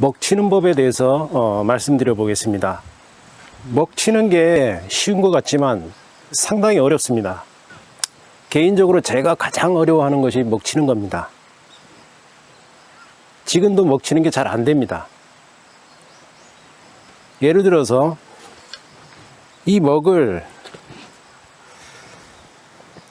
먹치는 법에 대해서 어, 말씀드려 보겠습니다. 먹치는 게 쉬운 것 같지만 상당히 어렵습니다. 개인적으로 제가 가장 어려워하는 것이 먹치는 겁니다. 지금도 먹치는 게 잘 안 됩니다. 예를 들어서 이 먹을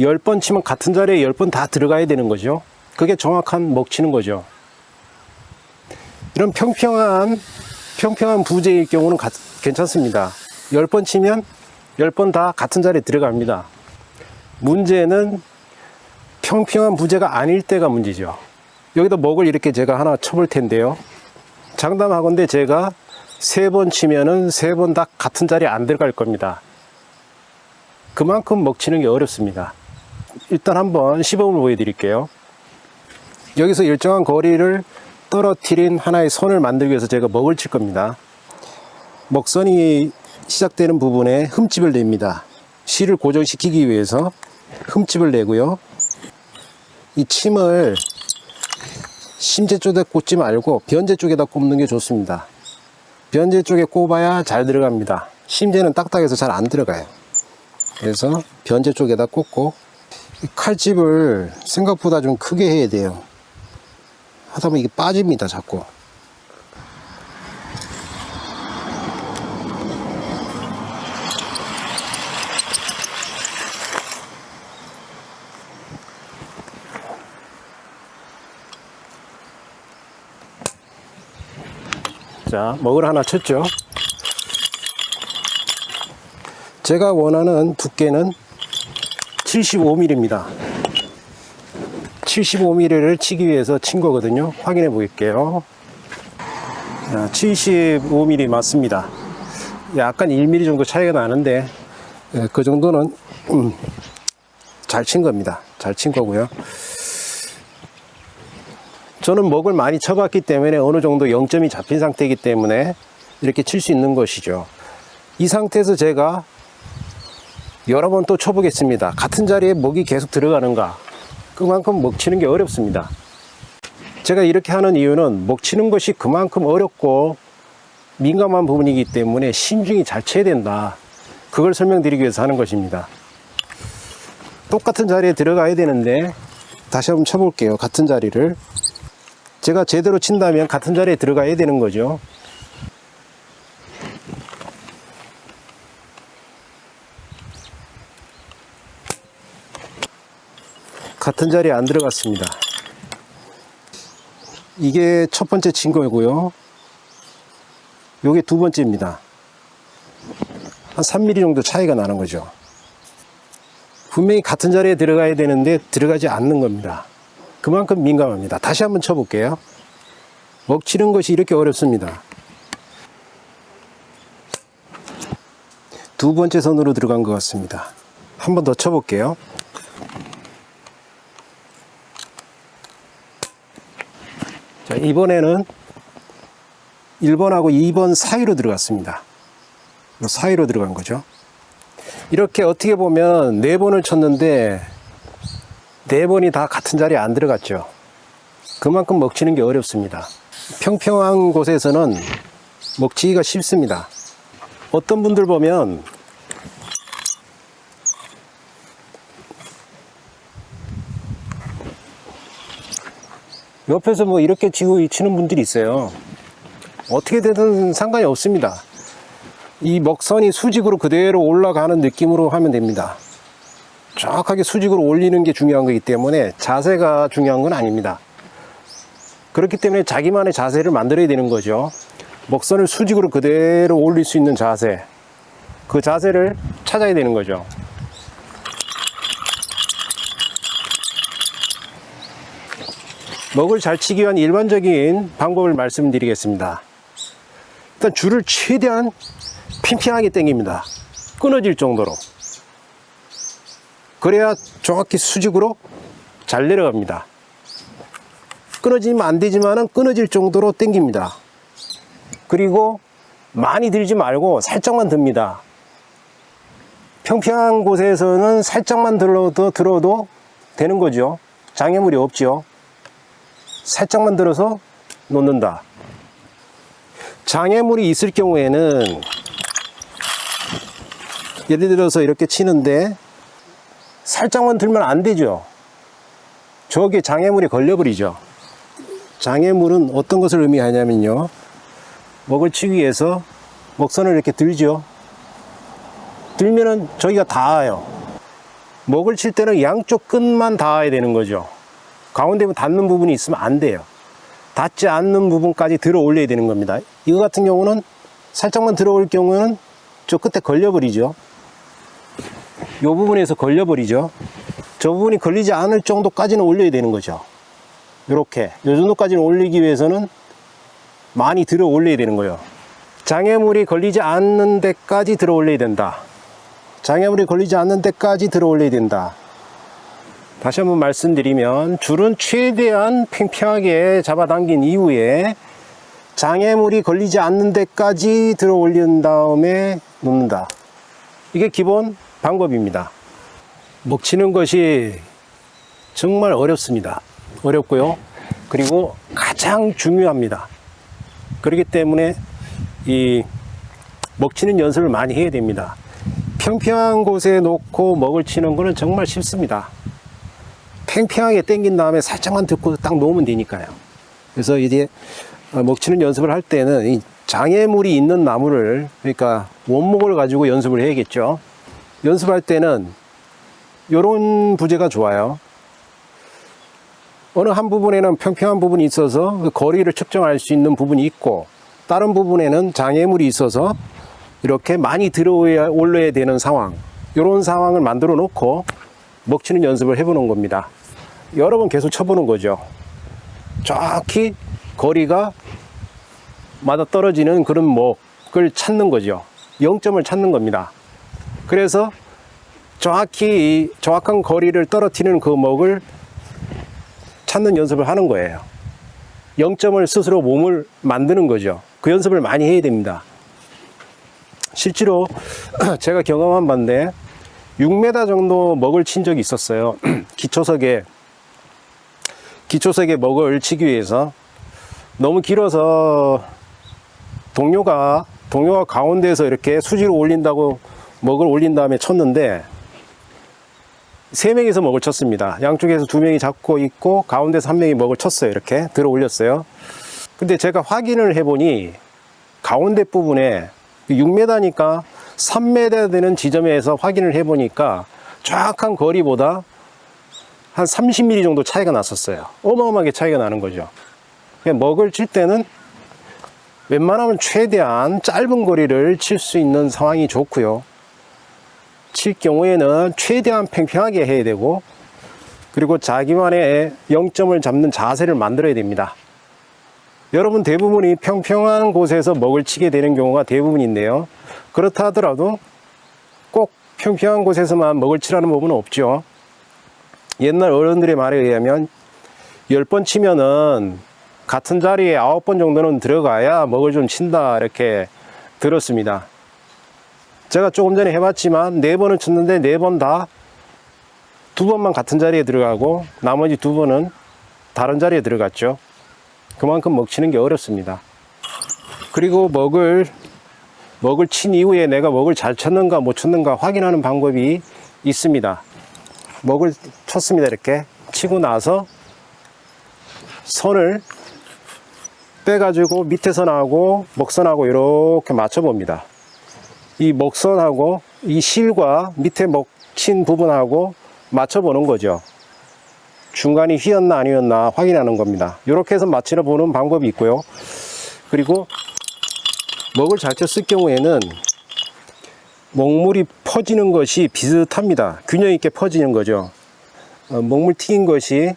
10번 치면 같은 자리에 10번 다 들어가야 되는 거죠. 그게 정확한 먹치는 거죠. 이런 평평한 평평한 부재일 경우는 가- 괜찮습니다. 10번 치면 10번 다 같은 자리에 들어갑니다. 문제는 평평한 부재가 아닐 때가 문제죠. 여기다 먹을 이렇게 제가 하나 쳐볼 텐데요. 장담하건대 제가 세 번 치면은 세 번 다 같은 자리에 안 들어갈 겁니다. 그만큼 먹치는 게 어렵습니다. 일단 한번 시범을 보여드릴게요. 여기서 일정한 거리를 떨어뜨린 하나의 선을 만들기 위해서 제가 먹을 칠 겁니다. 먹선이 시작되는 부분에 흠집을 냅니다. 실을 고정시키기 위해서 흠집을 내고요. 이 침을 심재 쪽에 꽂지 말고 변재 쪽에다 꼽는 게 좋습니다. 변재 쪽에 꼽아야 잘 들어갑니다. 심재는 딱딱해서 잘 안 들어가요. 그래서 변재 쪽에다 꽂고 이 칼집을 생각보다 좀 크게 해야 돼요. 하다 보면 이게 빠집니다, 자꾸. 자, 먹을 하나 쳤죠. 제가 원하는 두께는 75mm입니다. 75mm를 치기 위해서 친 거거든요. 확인해 볼게요. 75mm 맞습니다. 약간 1mm 정도 차이가 나는데 예, 그 정도는 음, 잘친 겁니다. 잘 친 거고요. 저는 먹을 많이 쳐봤기 때문에 어느 정도 0점이 잡힌 상태이기 때문에 이렇게 칠 수 있는 것이죠. 이 상태에서 제가 여러 번 또 쳐보겠습니다. 같은 자리에 먹이 계속 들어가는가? 그만큼 먹치는 게 어렵습니다. 제가 이렇게 하는 이유는 먹치는 것이 그만큼 어렵고 민감한 부분이기 때문에 신중히 잘 쳐야 된다. 그걸 설명드리기 위해서 하는 것입니다. 똑같은 자리에 들어가야 되는데 다시 한번 쳐볼게요. 같은 자리를. 제가 제대로 친다면 같은 자리에 들어가야 되는 거죠. 같은 자리에 안 들어갔습니다. 이게 첫 번째 친 거고요. 요게 두 번째입니다. 한 3mm 정도 차이가 나는 거죠. 분명히 같은 자리에 들어가야 되는데 들어가지 않는 겁니다. 그만큼 민감합니다. 다시 한번 쳐볼게요. 먹치는 것이 이렇게 어렵습니다. 두 번째 선으로 들어간 것 같습니다. 한번 더 쳐볼게요. 자, 이번에는 1번하고 2번 사이로 들어갔습니다. 사이로 들어간 거죠. 이렇게 어떻게 보면 4번을 쳤는데 4번이 다 같은 자리에 안 들어갔죠. 그만큼 먹치는 게 어렵습니다. 평평한 곳에서는 먹치기가 쉽습니다. 어떤 분들 보면 옆에서 뭐 이렇게 치고 치는 분들이 있어요. 어떻게 되든 상관이 없습니다. 이 먹선이 수직으로 그대로 올라가는 느낌으로 하면 됩니다. 정확하게 수직으로 올리는 게 중요한 거기 때문에 자세가 중요한 건 아닙니다. 그렇기 때문에 자기만의 자세를 만들어야 되는 거죠. 먹선을 수직으로 그대로 올릴 수 있는 자세. 그 자세를 찾아야 되는 거죠. 먹을 잘 치기 위한 일반적인 방법을 말씀드리겠습니다. 일단 줄을 최대한 팽팽하게 당깁니다. 끊어질 정도로. 그래야 정확히 수직으로 잘 내려갑니다. 끊어지면 안 되지만은 끊어질 정도로 당깁니다. 그리고 많이 들지 말고 살짝만 듭니다. 평평한 곳에서는 살짝만 들어도, 들어도 되는 거죠. 장애물이 없죠. 살짝만 들어서 놓는다. 장애물이 있을 경우에는 예를 들어서 이렇게 치는데 살짝만 들면 안 되죠. 저게 장애물이 걸려버리죠. 장애물은 어떤 것을 의미하냐면요. 먹을 치기 위해서 먹선을 이렇게 들죠. 들면은 저기가 닿아요. 먹을 칠 때는 양쪽 끝만 닿아야 되는 거죠. 가운데 닿는 부분이 있으면 안 돼요. 닿지 않는 부분까지 들어 올려야 되는 겁니다. 이거 같은 경우는 살짝만 들어올 경우는 저 끝에 걸려버리죠. 이 부분에서 걸려버리죠. 저 부분이 걸리지 않을 정도까지는 올려야 되는 거죠. 이렇게 이 정도까지는 올리기 위해서는 많이 들어 올려야 되는 거예요. 장애물이 걸리지 않는 데까지 들어 올려야 된다. 장애물이 걸리지 않는 데까지 들어 올려야 된다. 다시 한번 말씀드리면 줄은 최대한 팽팽하게 잡아당긴 이후에 장애물이 걸리지 않는 데까지 들어 올린 다음에 놓는다. 이게 기본 방법입니다. 먹치는 것이 정말 어렵습니다. 어렵고요. 그리고 가장 중요합니다. 그렇기 때문에 이 먹치는 연습을 많이 해야 됩니다. 평평한 곳에 놓고 먹을 치는 거는 정말 쉽습니다. 팽팽하게 당긴 다음에 살짝만 듣고 딱 놓으면 되니까요. 그래서 이제 먹치는 연습을 할 때는 이 장애물이 있는 나무를 그러니까 원목을 가지고 연습을 해야겠죠. 연습할 때는 이런 부재가 좋아요. 어느 한 부분에는 평평한 부분이 있어서 그 거리를 측정할 수 있는 부분이 있고 다른 부분에는 장애물이 있어서 이렇게 많이 들어 올려야 되는 상황 이런 상황을 만들어 놓고 먹치는 연습을 해보는 겁니다 여러 번 계속 쳐보는 거죠. 정확히 거리가 맞아 떨어지는 그런 먹을 찾는 거죠. 0점을 찾는 겁니다. 그래서 정확히 이 정확한 거리를 떨어뜨리는 그 먹을 찾는 연습을 하는 거예요. 0점을 스스로 몸을 만드는 거죠. 그 연습을 많이 해야 됩니다. 실제로 제가 경험한 바인데 6m 정도 먹을 친 적이 있었어요. 기초석에 기초석에 먹을 치기 위해서 너무 길어서 동료가 동료가 가운데에서 이렇게 수지로 올린다고 먹을 올린 다음에 쳤는데 세 명이서 먹을 쳤습니다. 양쪽에서 두 명이 잡고 있고 가운데서 한 명이 먹을 쳤어요. 이렇게 들어 올렸어요. 근데 제가 확인을 해보니 가운데 부분에 6m니까 3m 되는 지점에서 확인을 해보니까 정확한 거리보다 한 30mm 정도 차이가 났었어요. 어마어마하게 차이가 나는 거죠. 먹을 칠 때는 웬만하면 최대한 짧은 거리를 칠 수 있는 상황이 좋고요. 칠 경우에는 최대한 팽팽하게 해야 되고 그리고 자기만의 0점을 잡는 자세를 만들어야 됩니다. 여러분 대부분이 평평한 곳에서 먹을 치게 되는 경우가 대부분인데요 그렇다 하더라도 꼭 평평한 곳에서만 먹을 치라는 법은 없죠 옛날 어른들의 말에 의하면 10번 치면은 같은 자리에 9번 정도는 들어가야 먹을 좀 친다 이렇게 들었습니다 제가 조금 전에 해봤지만 4번을 쳤는데 4번 다 두 번만 같은 자리에 들어가고 나머지 두 번은 다른 자리에 들어갔죠 그만큼 먹치는 게 어렵습니다. 그리고 먹을 먹을 친 이후에 내가 먹을 잘 쳤는가 못 쳤는가 확인하는 방법이 있습니다. 먹을 쳤습니다. 이렇게 치고 나서 선을 빼가지고 밑에 선하고 먹선하고 이렇게 맞춰봅니다. 이 먹선하고 이 실과 밑에 먹친 부분하고 맞춰보는 거죠. 중간이 휘었나 아니었나 확인하는 겁니다 이렇게 해서 맞추려 보는 방법이 있고요 그리고 먹을 잘 쳤을 경우에는 먹물이 퍼지는 것이 비슷합니다. 균형 있게 퍼지는 거죠. 어, 먹물 튀긴 것이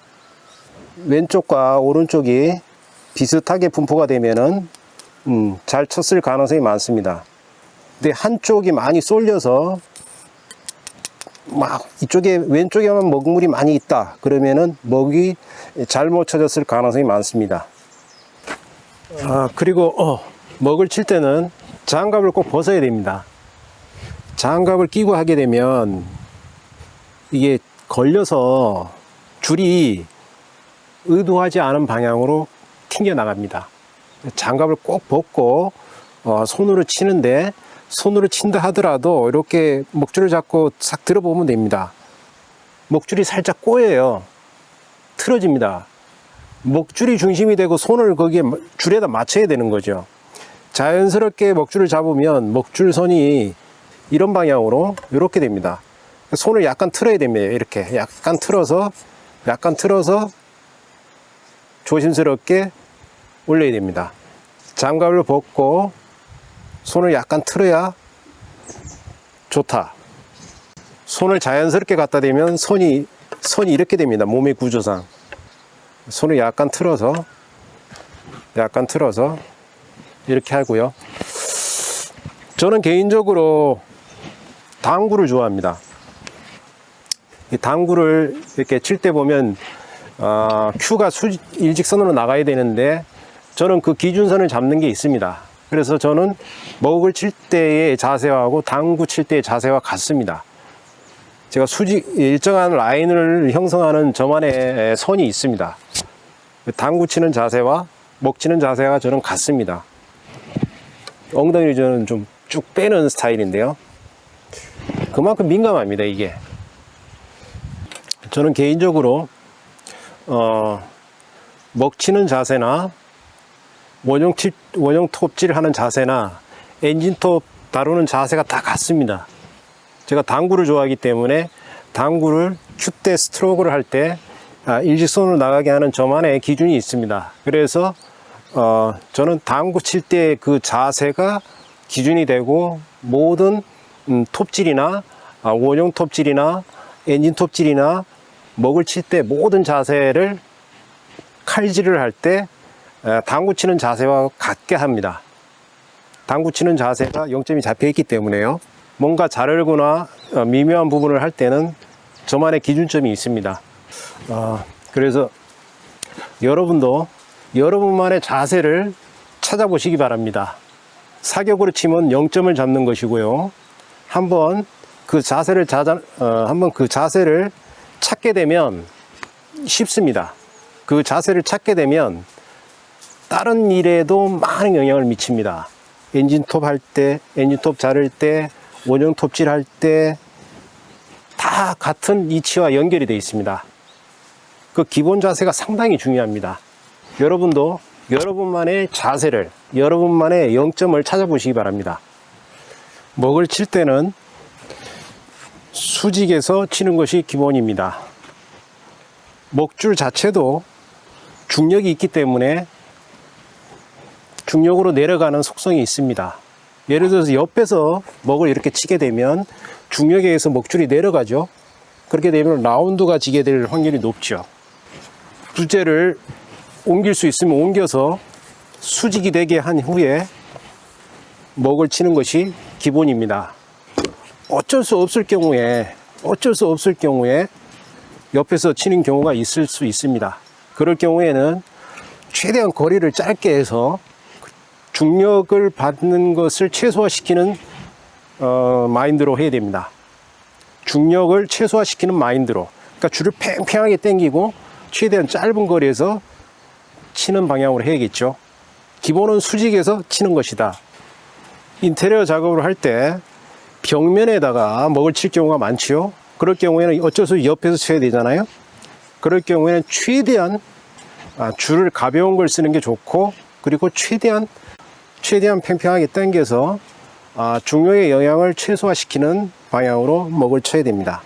왼쪽과 오른쪽이 비슷하게 분포가 되면은 음, 잘 쳤을 가능성이 많습니다. 근데 한쪽이 많이 쏠려서 막 이쪽에 왼쪽에만 먹물이 많이 있다. 그러면은 먹이 잘못 쳐졌을 가능성이 많습니다. 아 그리고 어, 먹을 칠 때는 장갑을 꼭 벗어야 됩니다 장갑을 끼고 하게 되면 이게 걸려서 줄이 의도하지 않은 방향으로 튕겨 나갑니다 장갑을 꼭 벗고 어, 손으로 치는데 손으로 친다 하더라도 이렇게 먹줄을 잡고 싹 들어보면 됩니다. 먹줄이 살짝 꼬여요. 틀어집니다. 먹줄이 중심이 되고 손을 거기에 줄에다 맞춰야 되는 거죠. 자연스럽게 먹줄을 잡으면 먹줄선이 이런 방향으로 이렇게 됩니다. 손을 약간 틀어야 됩니다. 이렇게 약간 틀어서 약간 틀어서 조심스럽게 올려야 됩니다. 장갑을 벗고 손을 약간 틀어야 좋다. 손을 자연스럽게 갖다 대면 손이 손이 이렇게 됩니다. 몸의 구조상. 손을 약간 틀어서 약간 틀어서 이렇게 하고요. 저는 개인적으로 당구를 좋아합니다. 이 당구를 이렇게 칠 때 보면 어, 큐가 수, 일직선으로 나가야 되는데 저는 그 기준선을 잡는 게 있습니다. 그래서 저는 먹을 칠 때의 자세하고 당구 칠 때의 자세와 같습니다. 제가 수직 일정한 라인을 형성하는 저만의 선이 있습니다. 당구 치는 자세와 먹 치는 자세가 저는 같습니다. 엉덩이를 저는 좀 쭉 빼는 스타일인데요. 그만큼 민감합니다, 이게. 저는 개인적으로, 어, 먹치는 자세나, 원형 치, 원형 톱질 하는 자세나, 엔진톱 다루는 자세가 다 같습니다. 제가 당구를 좋아하기 때문에, 당구를 큐때 스트로크를 할 때, 아, 일직선으로 나가게 하는 저만의 기준이 있습니다. 그래서, 어, 저는 당구 칠 때 그 자세가 기준이 되고 모든 음, 톱질이나 아, 원형 톱질이나 엔진 톱질이나 먹을 칠 때 모든 자세를 칼질을 할 때 당구 치는 자세와 같게 합니다. 당구 치는 자세가 0점이 잡혀 있기 때문에요. 뭔가 자르거나 어, 미묘한 부분을 할 때는 저만의 기준점이 있습니다. 어, 그래서 여러분도 여러분만의 자세를 찾아보시기 바랍니다. 사격으로 치면 0점을 잡는 것이고요. 한번 그 자세를 자자, 어, 한번 그 자세를 찾게 되면 쉽습니다. 그 자세를 찾게 되면 다른 일에도 많은 영향을 미칩니다. 엔진톱 할 때, 엔진톱 자를 때, 원형 톱질 할 때 다 같은 이치와 연결이 되어 있습니다. 그 기본 자세가 상당히 중요합니다. 여러분도 여러분만의 자세를, 여러분만의 0점을 찾아보시기 바랍니다. 먹을 칠 때는 수직에서 치는 것이 기본입니다. 먹줄 자체도 중력이 있기 때문에 중력으로 내려가는 속성이 있습니다. 예를 들어서 옆에서 먹을 이렇게 치게 되면 중력에 의해서 먹줄이 내려가죠. 그렇게 되면 라운드가 지게 될 확률이 높죠. 부재를 옮길 수 있으면 옮겨서 수직이 되게 한 후에 먹을 치는 것이 기본입니다. 어쩔 수 없을 경우에 어쩔 수 없을 경우에 옆에서 치는 경우가 있을 수 있습니다. 그럴 경우에는 최대한 거리를 짧게 해서 중력을 받는 것을 최소화시키는 어, 마인드로 해야 됩니다. 중력을 최소화시키는 마인드로 그러니까 줄을 팽팽하게 당기고 최대한 짧은 거리에서 치는 방향으로 해야겠죠. 기본은 수직에서 치는 것이다. 인테리어 작업을 할 때 벽면에다가 먹을 칠 경우가 많지요. 그럴 경우에는 어쩔 수 없이 옆에서 쳐야 되잖아요. 그럴 경우에는 최대한 아, 줄을 가벼운 걸 쓰는 게 좋고 그리고 최대한 최대한 팽팽하게 당겨서 아, 중력의 영향을 최소화시키는 방향으로 먹을 쳐야 됩니다.